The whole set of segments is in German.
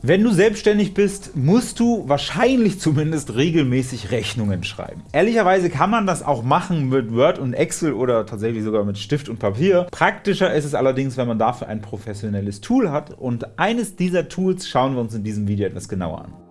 Wenn du selbstständig bist, musst du wahrscheinlich zumindest regelmäßig Rechnungen schreiben. Ehrlicherweise kann man das auch machen mit Word und Excel oder tatsächlich sogar mit Stift und Papier. Praktischer ist es allerdings, wenn man dafür ein professionelles Tool hat und eines dieser Tools schauen wir uns in diesem Video etwas genauer an.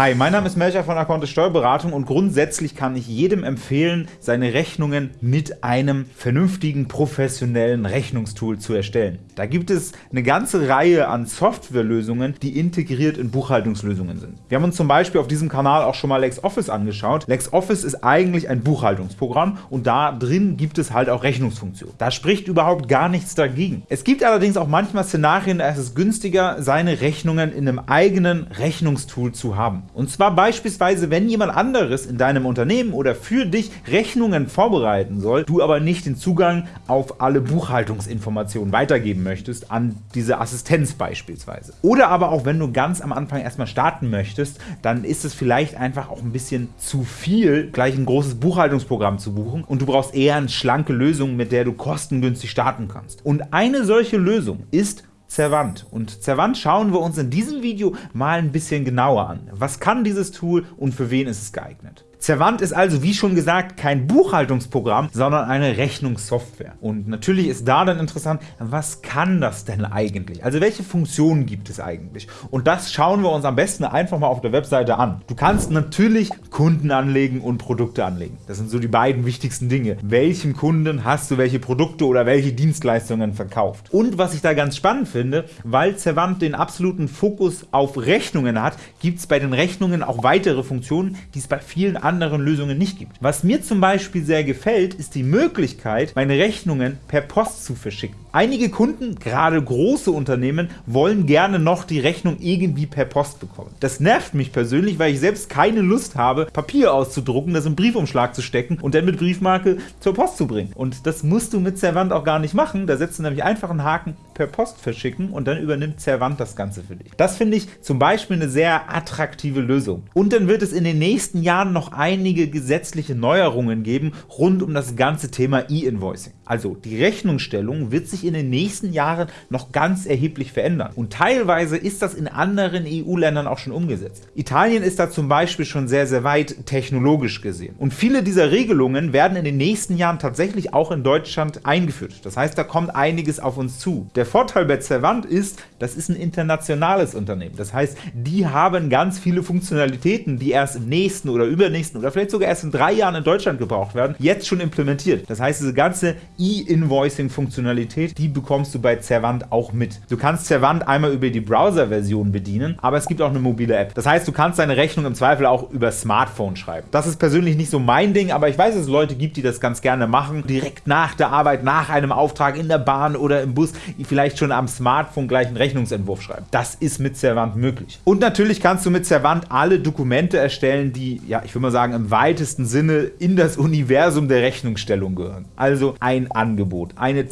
Hi, mein Name ist Melcher von Account Steuerberatung und grundsätzlich kann ich jedem empfehlen, seine Rechnungen mit einem vernünftigen, professionellen Rechnungstool zu erstellen. Da gibt es eine ganze Reihe an Softwarelösungen, die integriert in Buchhaltungslösungen sind. Wir haben uns zum Beispiel auf diesem Kanal auch schon mal LexOffice angeschaut. LexOffice ist eigentlich ein Buchhaltungsprogramm und da drin gibt es halt auch Rechnungsfunktionen. Da spricht überhaupt gar nichts dagegen. Es gibt allerdings auch manchmal Szenarien, da ist es günstiger, seine Rechnungen in einem eigenen Rechnungstool zu haben. Und zwar beispielsweise, wenn jemand anderes in deinem Unternehmen oder für dich Rechnungen vorbereiten soll, du aber nicht den Zugang auf alle Buchhaltungsinformationen weitergeben möchtest an diese Assistenz beispielsweise. Oder aber auch wenn du ganz am Anfang erstmal starten möchtest, dann ist es vielleicht einfach auch ein bisschen zu viel, gleich ein großes Buchhaltungsprogramm zu buchen und du brauchst eher eine schlanke Lösung, mit der du kostengünstig starten kannst. Und eine solche Lösung ist Zerwand. Und Zerwand schauen wir uns in diesem Video mal ein bisschen genauer an. Was kann dieses Tool und für wen ist es geeignet? Zerwand ist also wie schon gesagt kein Buchhaltungsprogramm, sondern eine Rechnungssoftware. Und natürlich ist da dann interessant, was kann das denn eigentlich? Also welche Funktionen gibt es eigentlich? Und das schauen wir uns am besten einfach mal auf der Webseite an. Du kannst natürlich Kunden anlegen und Produkte anlegen. Das sind so die beiden wichtigsten Dinge. Welchem Kunden hast du welche Produkte oder welche Dienstleistungen verkauft? Und was ich da ganz spannend finde, weil Zerwand den absoluten Fokus auf Rechnungen hat, gibt es bei den Rechnungen auch weitere Funktionen, die es bei vielen anderen anderen Lösungen nicht gibt. Was mir zum Beispiel sehr gefällt, ist die Möglichkeit, meine Rechnungen per Post zu verschicken. Einige Kunden, gerade große Unternehmen, wollen gerne noch die Rechnung irgendwie per Post bekommen. Das nervt mich persönlich, weil ich selbst keine Lust habe, Papier auszudrucken, das im Briefumschlag zu stecken und dann mit Briefmarke zur Post zu bringen. Und das musst du mit Servant auch gar nicht machen, da setzt du nämlich einfach einen Haken per Post verschicken und dann übernimmt Servant das Ganze für dich. Das finde ich zum Beispiel eine sehr attraktive Lösung. Und dann wird es in den nächsten Jahren noch einige gesetzliche Neuerungen geben rund um das ganze Thema E-Invoicing. Also die Rechnungsstellung wird sich in den nächsten Jahren noch ganz erheblich verändern. Und teilweise ist das in anderen EU-Ländern auch schon umgesetzt. Italien ist da zum Beispiel schon sehr, sehr weit technologisch gesehen. Und viele dieser Regelungen werden in den nächsten Jahren tatsächlich auch in Deutschland eingeführt. Das heißt, da kommt einiges auf uns zu. Der Vorteil bei Cervant ist, das ist ein internationales Unternehmen. Das heißt, die haben ganz viele Funktionalitäten, die erst im nächsten oder übernächsten oder vielleicht sogar erst in drei Jahren in Deutschland gebraucht werden, jetzt schon implementiert. Das heißt, diese ganze E-Invoicing-Funktionalität, die bekommst du bei Zerwand auch mit. Du kannst Zerwand einmal über die Browser-Version bedienen, aber es gibt auch eine mobile App. Das heißt, du kannst deine Rechnung im Zweifel auch über Smartphone schreiben. Das ist persönlich nicht so mein Ding, aber ich weiß, dass es Leute gibt, die das ganz gerne machen. Direkt nach der Arbeit, nach einem Auftrag in der Bahn oder im Bus, vielleicht schon am Smartphone gleich einen Rechnungsentwurf schreiben. Das ist mit Zerwand möglich. Und natürlich kannst du mit Zerwand alle Dokumente erstellen, die, ja, ich würde mal sagen, im weitesten Sinne in das Universum der Rechnungsstellung gehören. Also ein Angebot, eine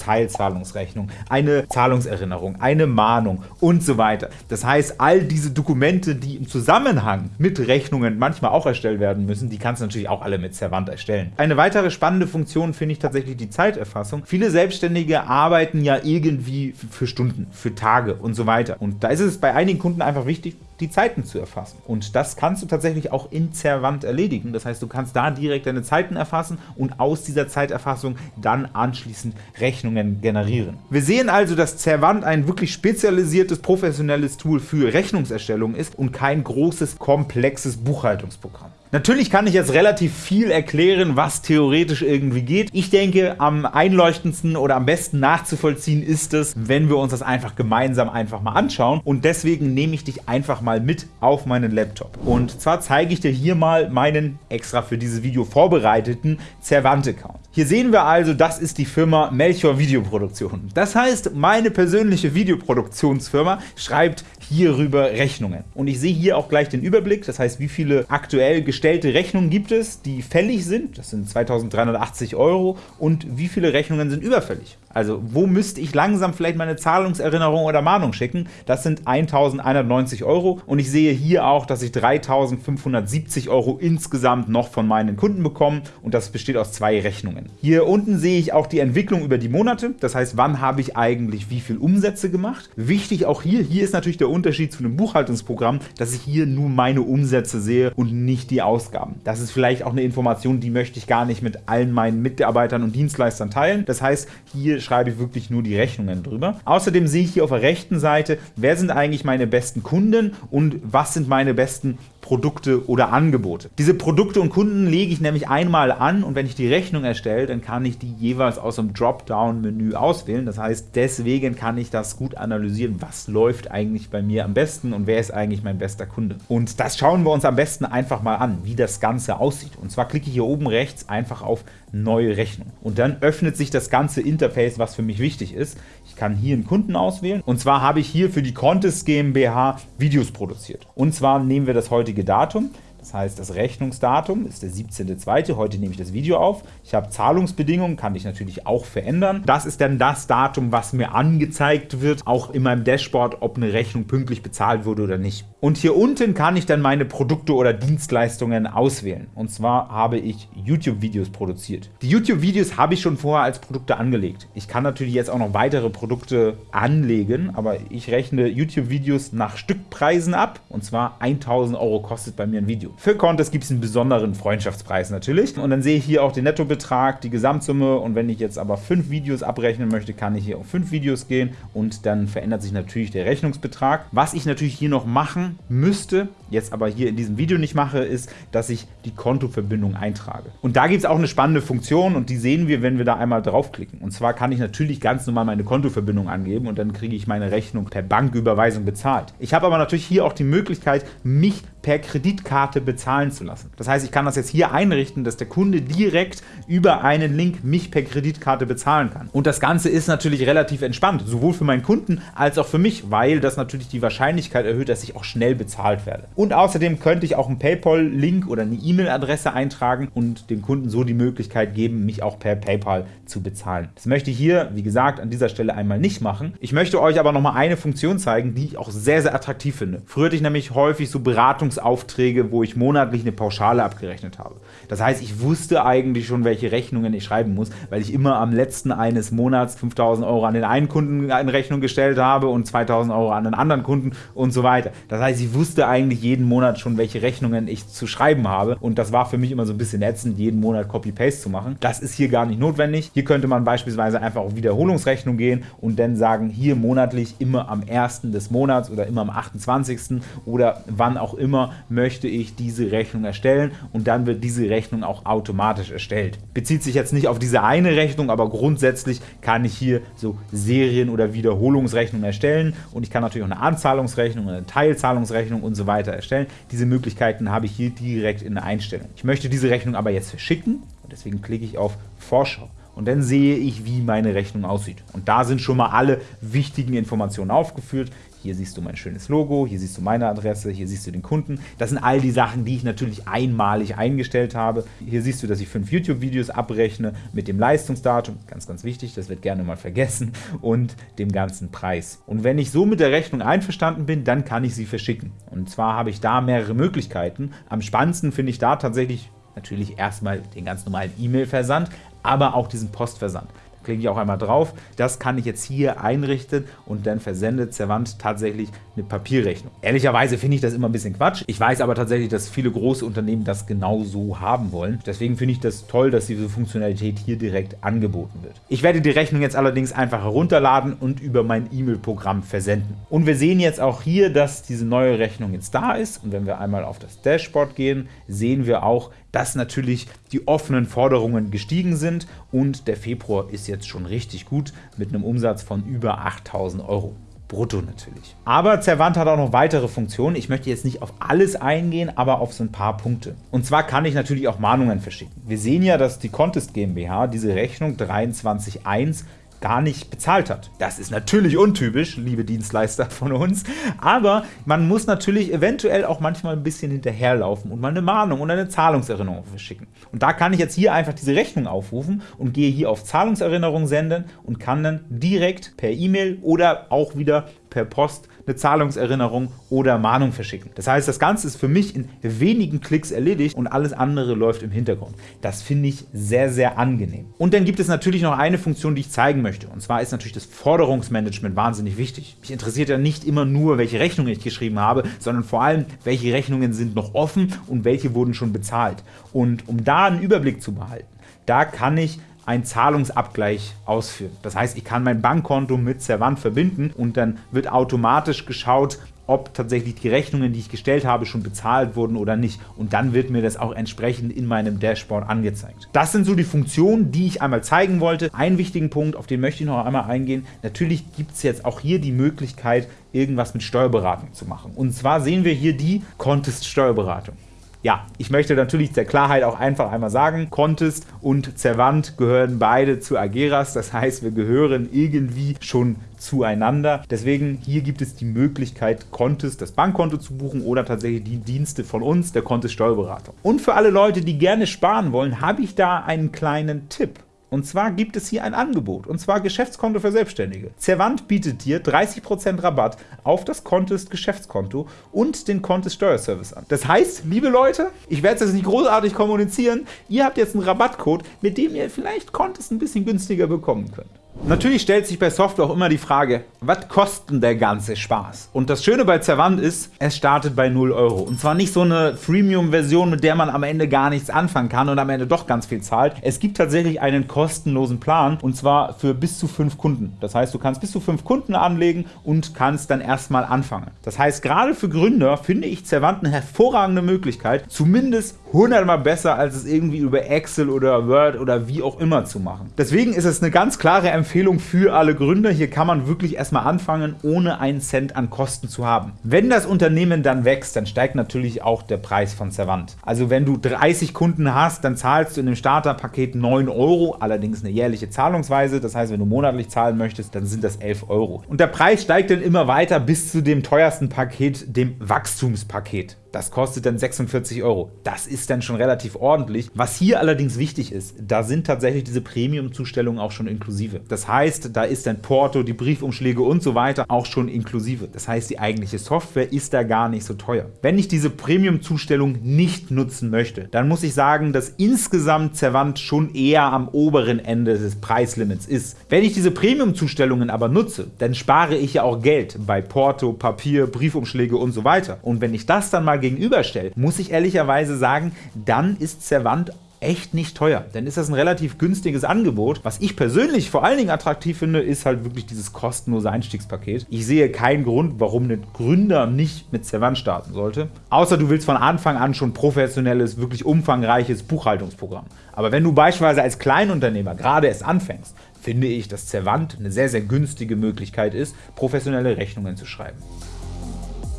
Teilzahlungsrechnung, eine Zahlungserinnerung, eine Mahnung und so weiter. Das heißt, all diese Dokumente, die im Zusammenhang mit Rechnungen manchmal auch erstellt werden müssen, die kannst du natürlich auch alle mit Servant erstellen. Eine weitere spannende Funktion finde ich tatsächlich die Zeiterfassung. Viele Selbstständige arbeiten ja irgendwie für Stunden, für Tage und so weiter. Und da ist es bei einigen Kunden einfach wichtig, die Zeiten zu erfassen. Und das kannst du tatsächlich auch in Zerwand erledigen. Das heißt, du kannst da direkt deine Zeiten erfassen und aus dieser Zeiterfassung dann anschließend Rechnungen generieren. Wir sehen also, dass Zerwand ein wirklich spezialisiertes, professionelles Tool für Rechnungserstellung ist und kein großes, komplexes Buchhaltungsprogramm. Natürlich kann ich jetzt relativ viel erklären, was theoretisch irgendwie geht. Ich denke, am einleuchtendsten oder am besten nachzuvollziehen ist es, wenn wir uns das einfach gemeinsam einfach mal anschauen. Und deswegen nehme ich dich einfach mal mit auf meinen Laptop. Und zwar zeige ich dir hier mal meinen extra für dieses Video vorbereiteten Cervant-Account. Hier sehen wir also, das ist die Firma Melchior Videoproduktion. Das heißt, meine persönliche Videoproduktionsfirma schreibt hierüber Rechnungen. Und ich sehe hier auch gleich den Überblick, das heißt, wie viele aktuell gestellte Rechnungen gibt es, die fällig sind, das sind 2380 Euro, und wie viele Rechnungen sind überfällig. Also wo müsste ich langsam vielleicht meine Zahlungserinnerung oder Mahnung schicken? Das sind 1.190 Euro und ich sehe hier auch, dass ich 3.570 Euro insgesamt noch von meinen Kunden bekomme und das besteht aus zwei Rechnungen. Hier unten sehe ich auch die Entwicklung über die Monate, das heißt, wann habe ich eigentlich wie viel Umsätze gemacht. Wichtig auch hier, hier ist natürlich der Unterschied zu einem Buchhaltungsprogramm, dass ich hier nur meine Umsätze sehe und nicht die Ausgaben. Das ist vielleicht auch eine Information, die möchte ich gar nicht mit allen meinen Mitarbeitern und Dienstleistern teilen. Das heißt, hier schreibe ich wirklich nur die Rechnungen drüber. Außerdem sehe ich hier auf der rechten Seite, wer sind eigentlich meine besten Kunden und was sind meine besten Produkte oder Angebote. Diese Produkte und Kunden lege ich nämlich einmal an und wenn ich die Rechnung erstelle, dann kann ich die jeweils aus dem Dropdown-Menü auswählen. Das heißt, deswegen kann ich das gut analysieren, was läuft eigentlich bei mir am besten und wer ist eigentlich mein bester Kunde. Und das schauen wir uns am besten einfach mal an, wie das Ganze aussieht. Und zwar klicke ich hier oben rechts einfach auf Neue Rechnung. Und dann öffnet sich das ganze Interface, was für mich wichtig ist. Ich kann hier einen Kunden auswählen und zwar habe ich hier für die Contest GmbH Videos produziert. Und zwar nehmen wir das heutige Datum. Das heißt, das Rechnungsdatum ist der 17.02. Heute nehme ich das Video auf. Ich habe Zahlungsbedingungen, kann ich natürlich auch verändern. Das ist dann das Datum, was mir angezeigt wird, auch in meinem Dashboard, ob eine Rechnung pünktlich bezahlt wurde oder nicht. Und hier unten kann ich dann meine Produkte oder Dienstleistungen auswählen. Und zwar habe ich YouTube-Videos produziert. Die YouTube-Videos habe ich schon vorher als Produkte angelegt. Ich kann natürlich jetzt auch noch weitere Produkte anlegen, aber ich rechne YouTube-Videos nach Stückpreisen ab. Und zwar 1000 Euro kostet bei mir ein Video. Für Contest gibt es einen besonderen Freundschaftspreis natürlich. Und dann sehe ich hier auch den Nettobetrag, die Gesamtsumme. Und wenn ich jetzt aber fünf Videos abrechnen möchte, kann ich hier auf fünf Videos gehen und dann verändert sich natürlich der Rechnungsbetrag. Was ich natürlich hier noch machen müsste, jetzt aber hier in diesem Video nicht mache, ist, dass ich die Kontoverbindung eintrage. Und da gibt es auch eine spannende Funktion und die sehen wir, wenn wir da einmal draufklicken. Und zwar kann ich natürlich ganz normal meine Kontoverbindung angeben und dann kriege ich meine Rechnung per Banküberweisung bezahlt. Ich habe aber natürlich hier auch die Möglichkeit, mich per Kreditkarte bezahlen zu lassen. Das heißt, ich kann das jetzt hier einrichten, dass der Kunde direkt über einen Link mich per Kreditkarte bezahlen kann. Und das Ganze ist natürlich relativ entspannt, sowohl für meinen Kunden als auch für mich, weil das natürlich die Wahrscheinlichkeit erhöht, dass ich auch schnell bezahlt werde. Und außerdem könnte ich auch einen PayPal-Link oder eine E-Mail-Adresse eintragen und dem Kunden so die Möglichkeit geben, mich auch per PayPal zu bezahlen. Das möchte ich hier, wie gesagt, an dieser Stelle einmal nicht machen. Ich möchte euch aber noch mal eine Funktion zeigen, die ich auch sehr, sehr attraktiv finde. Früher hatte ich nämlich häufig so Beratungsaufträge, wo ich monatlich eine Pauschale abgerechnet habe. Das heißt, ich wusste eigentlich schon, welche Rechnungen ich schreiben muss, weil ich immer am letzten eines Monats 5000 Euro an den einen Kunden in Rechnung gestellt habe und 2000 Euro an den anderen Kunden und so weiter. Das heißt, ich wusste eigentlich jeden Monat schon, welche Rechnungen ich zu schreiben habe und das war für mich immer so ein bisschen ätzend, jeden Monat Copy-Paste zu machen. Das ist hier gar nicht notwendig. Hier könnte man beispielsweise einfach auf Wiederholungsrechnung gehen und dann sagen, hier monatlich immer am 1. des Monats oder immer am 28. oder wann auch immer möchte ich diese Rechnung erstellen und dann wird diese Rechnung auch automatisch erstellt. Bezieht sich jetzt nicht auf diese eine Rechnung, aber grundsätzlich kann ich hier so Serien- oder Wiederholungsrechnungen erstellen und ich kann natürlich auch eine Anzahlungsrechnung, eine Teilzahlungsrechnung und so weiter erstellen. Diese Möglichkeiten habe ich hier direkt in der Einstellung. Ich möchte diese Rechnung aber jetzt verschicken und deswegen klicke ich auf Vorschau und dann sehe ich, wie meine Rechnung aussieht. Und da sind schon mal alle wichtigen Informationen aufgeführt. Hier siehst du mein schönes Logo, hier siehst du meine Adresse, hier siehst du den Kunden. Das sind all die Sachen, die ich natürlich einmalig eingestellt habe. Hier siehst du, dass ich fünf YouTube-Videos abrechne mit dem Leistungsdatum, ganz, ganz wichtig, das wird gerne mal vergessen, und dem ganzen Preis. Und wenn ich so mit der Rechnung einverstanden bin, dann kann ich sie verschicken. Und zwar habe ich da mehrere Möglichkeiten. Am spannendsten finde ich da tatsächlich natürlich erstmal den ganz normalen E-Mail-Versand, aber auch diesen Postversand klicke ich auch einmal drauf. Das kann ich jetzt hier einrichten und dann versendet Zerwand tatsächlich eine Papierrechnung. Ehrlicherweise finde ich das immer ein bisschen Quatsch. Ich weiß aber tatsächlich, dass viele große Unternehmen das genau so haben wollen. Deswegen finde ich das toll, dass diese Funktionalität hier direkt angeboten wird. Ich werde die Rechnung jetzt allerdings einfach herunterladen und über mein E-Mail-Programm versenden. Und wir sehen jetzt auch hier, dass diese neue Rechnung jetzt da ist. Und wenn wir einmal auf das Dashboard gehen, sehen wir auch, dass natürlich die offenen Forderungen gestiegen sind und der Februar ist jetzt schon richtig gut mit einem Umsatz von über 8000 Euro. Brutto natürlich. Aber Zerwand hat auch noch weitere Funktionen. Ich möchte jetzt nicht auf alles eingehen, aber auf so ein paar Punkte. Und zwar kann ich natürlich auch Mahnungen verschicken. Wir sehen ja, dass die Contest GmbH diese Rechnung 23.1 gar nicht bezahlt hat. Das ist natürlich untypisch, liebe Dienstleister von uns, aber man muss natürlich eventuell auch manchmal ein bisschen hinterherlaufen und mal eine Mahnung und eine Zahlungserinnerung verschicken. Und da kann ich jetzt hier einfach diese Rechnung aufrufen und gehe hier auf Zahlungserinnerung senden und kann dann direkt per E-Mail oder auch wieder per Post eine Zahlungserinnerung oder Mahnung verschicken. Das heißt, das Ganze ist für mich in wenigen Klicks erledigt und alles andere läuft im Hintergrund. Das finde ich sehr, sehr angenehm. Und dann gibt es natürlich noch eine Funktion, die ich zeigen möchte. Und zwar ist natürlich das Forderungsmanagement wahnsinnig wichtig. Mich interessiert ja nicht immer nur, welche Rechnungen ich geschrieben habe, sondern vor allem, welche Rechnungen sind noch offen und welche wurden schon bezahlt. Und um da einen Überblick zu behalten, da kann ich einen Zahlungsabgleich ausführen. Das heißt, ich kann mein Bankkonto mit Servant verbinden und dann wird automatisch geschaut, ob tatsächlich die Rechnungen, die ich gestellt habe, schon bezahlt wurden oder nicht. Und dann wird mir das auch entsprechend in meinem Dashboard angezeigt. Das sind so die Funktionen, die ich einmal zeigen wollte. Einen wichtigen Punkt, auf den möchte ich noch einmal eingehen. Natürlich gibt es jetzt auch hier die Möglichkeit, irgendwas mit Steuerberatung zu machen. Und zwar sehen wir hier die Contest Steuerberatung. Ja, ich möchte natürlich der Klarheit auch einfach einmal sagen, Contest und Zervant gehören beide zu Ageras, das heißt, wir gehören irgendwie schon zueinander. Deswegen hier gibt es die Möglichkeit, Contest das Bankkonto zu buchen oder tatsächlich die Dienste von uns, der Contest Steuerberatung. Und für alle Leute, die gerne sparen wollen, habe ich da einen kleinen Tipp. Und zwar gibt es hier ein Angebot, und zwar Geschäftskonto für Selbstständige. Zervant bietet dir 30% Rabatt auf das Contest Geschäftskonto und den Contest Steuerservice an. Das heißt, liebe Leute, ich werde es jetzt nicht großartig kommunizieren, ihr habt jetzt einen Rabattcode, mit dem ihr vielleicht Contest ein bisschen günstiger bekommen könnt. Natürlich stellt sich bei Software auch immer die Frage, was kostet der ganze Spaß? Und das Schöne bei Zervant ist, es startet bei 0 Euro. Und zwar nicht so eine Freemium-Version, mit der man am Ende gar nichts anfangen kann und am Ende doch ganz viel zahlt. Es gibt tatsächlich einen kostenlosen Plan und zwar für bis zu 5 Kunden. Das heißt, du kannst bis zu 5 Kunden anlegen und kannst dann erstmal anfangen. Das heißt, gerade für Gründer finde ich Zervant eine hervorragende Möglichkeit, zumindest 100 mal besser, als es irgendwie über Excel oder Word oder wie auch immer zu machen. Deswegen ist es eine ganz klare Empfehlung für alle Gründer. Hier kann man wirklich erstmal anfangen, ohne einen Cent an Kosten zu haben. Wenn das Unternehmen dann wächst, dann steigt natürlich auch der Preis von Servant. Also wenn du 30 Kunden hast, dann zahlst du in dem Starterpaket 9 Euro, allerdings eine jährliche Zahlungsweise. Das heißt, wenn du monatlich zahlen möchtest, dann sind das 11 Euro. Und der Preis steigt dann immer weiter bis zu dem teuersten Paket, dem Wachstumspaket. Das kostet dann 46 Euro. Das ist dann schon relativ ordentlich. Was hier allerdings wichtig ist, da sind tatsächlich diese Premium-Zustellungen auch schon inklusive. Das heißt, da ist dann Porto, die Briefumschläge und so weiter auch schon inklusive. Das heißt, die eigentliche Software ist da gar nicht so teuer. Wenn ich diese Premium-Zustellung nicht nutzen möchte, dann muss ich sagen, dass insgesamt Zervant schon eher am oberen Ende des Preislimits ist. Wenn ich diese Premium-Zustellungen aber nutze, dann spare ich ja auch Geld bei Porto, Papier, Briefumschläge und so weiter. Und wenn ich das dann mal gegenüberstellt, muss ich ehrlicherweise sagen, dann ist Servant echt nicht teuer. Denn ist das ein relativ günstiges Angebot. Was ich persönlich vor allen Dingen attraktiv finde, ist halt wirklich dieses kostenlose Einstiegspaket. Ich sehe keinen Grund, warum ein Gründer nicht mit Servant starten sollte. Außer du willst von Anfang an schon professionelles, wirklich umfangreiches Buchhaltungsprogramm. Aber wenn du beispielsweise als Kleinunternehmer gerade erst anfängst, finde ich, dass Servant eine sehr, sehr günstige Möglichkeit ist, professionelle Rechnungen zu schreiben.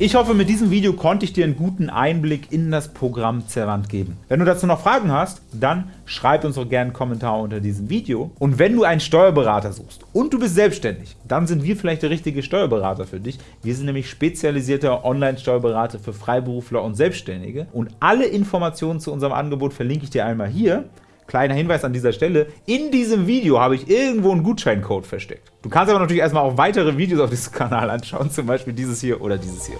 Ich hoffe, mit diesem Video konnte ich dir einen guten Einblick in das Programm Zervant geben. Wenn du dazu noch Fragen hast, dann schreib uns doch gerne einen Kommentar unter diesem Video. Und wenn du einen Steuerberater suchst und du bist selbstständig, dann sind wir vielleicht der richtige Steuerberater für dich. Wir sind nämlich spezialisierter Online-Steuerberater für Freiberufler und Selbstständige. Und alle Informationen zu unserem Angebot verlinke ich dir einmal hier. Kleiner Hinweis an dieser Stelle, in diesem Video habe ich irgendwo einen Gutscheincode versteckt. Du kannst aber natürlich erstmal auch weitere Videos auf diesem Kanal anschauen, zum Beispiel dieses hier oder dieses hier.